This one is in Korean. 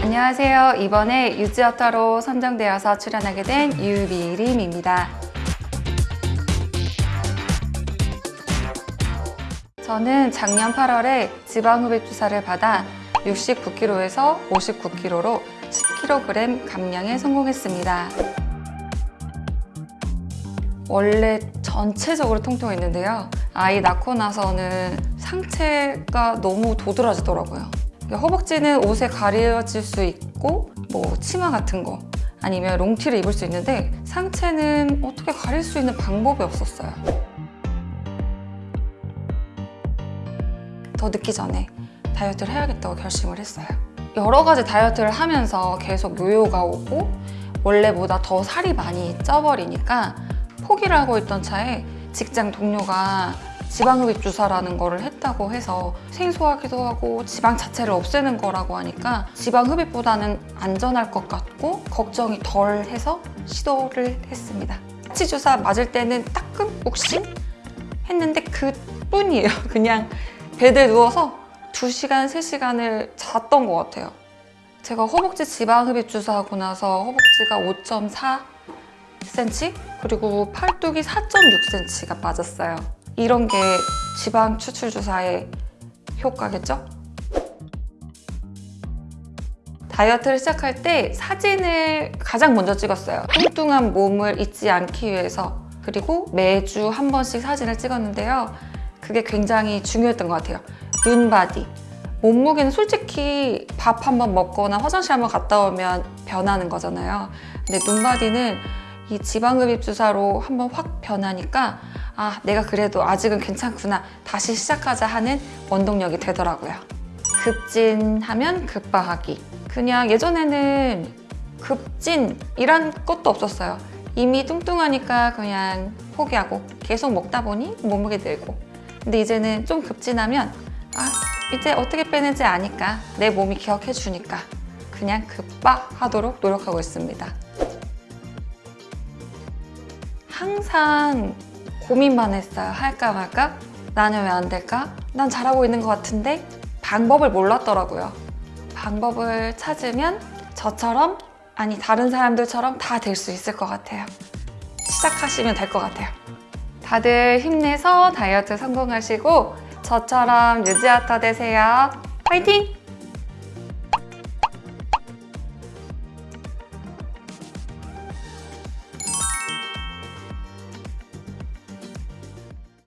안녕하세요. 이번에 유지어터로 선정되어서 출연하게 된 유미림입니다. 저는 작년 8월에 지방흡입 주사를 받아 69kg에서 59kg로 10kg 감량에 성공했습니다. 원래 전체적으로 통통했는데요. 아이 낳고 나서는 상체가 너무 도드라지더라고요. 허벅지는 옷에 가려질 수 있고 뭐 치마 같은 거 아니면 롱티를 입을 수 있는데 상체는 어떻게 가릴 수 있는 방법이 없었어요. 더 늦기 전에 다이어트를 해야겠다고 결심을 했어요. 여러 가지 다이어트를 하면서 계속 요요가 오고 원래보다 더 살이 많이 쪄버리니까 포기를 하고 있던 차에 직장 동료가 지방흡입 주사라는 거를 했다고 해서 생소하기도 하고 지방 자체를 없애는 거라고 하니까 지방흡입보다는 안전할 것 같고 걱정이 덜 해서 시도를 했습니다. 치 주사 맞을 때는 따끔욱신 했는데 그뿐이에요. 그냥 베드에 누워서 2시간, 3시간을 잤던 것 같아요. 제가 허벅지 지방흡입 주사하고 나서 허벅지가 5.4cm 그리고 팔뚝이 4.6cm가 빠졌어요. 이런 게 지방 추출 주사의 효과겠죠? 다이어트를 시작할 때 사진을 가장 먼저 찍었어요. 뚱뚱한 몸을 잊지 않기 위해서 그리고 매주 한 번씩 사진을 찍었는데요. 그게 굉장히 중요했던 것 같아요. 눈바디. 몸무게는 솔직히 밥 한 번 먹거나 화장실 한 번 갔다 오면 변하는 거잖아요. 근데 눈바디는 이 지방흡입 주사로 한번 확 변하니까 아 내가 그래도 아직은 괜찮구나. 다시 시작하자 하는 원동력이 되더라고요. 급진하면 급바하기. 그냥 예전에는 급진이란 것도 없었어요. 이미 뚱뚱하니까 그냥 포기하고 계속 먹다 보니 몸무게 늘고. 근데 이제는 좀 급진하면 아 이제 어떻게 빼는지 아니까 내 몸이 기억해 주니까 그냥 급바하도록 노력하고 있습니다 항상 고민만 했어요. 할까 말까? 나는 왜 안 될까? 난 잘하고 있는 것 같은데 방법을 몰랐더라고요. 방법을 찾으면 저처럼 아니 다른 사람들처럼 다 될 수 있을 것 같아요. 시작하시면 될 것 같아요. 다들 힘내서 다이어트 성공하시고 저처럼 유지아터 되세요. 파이팅!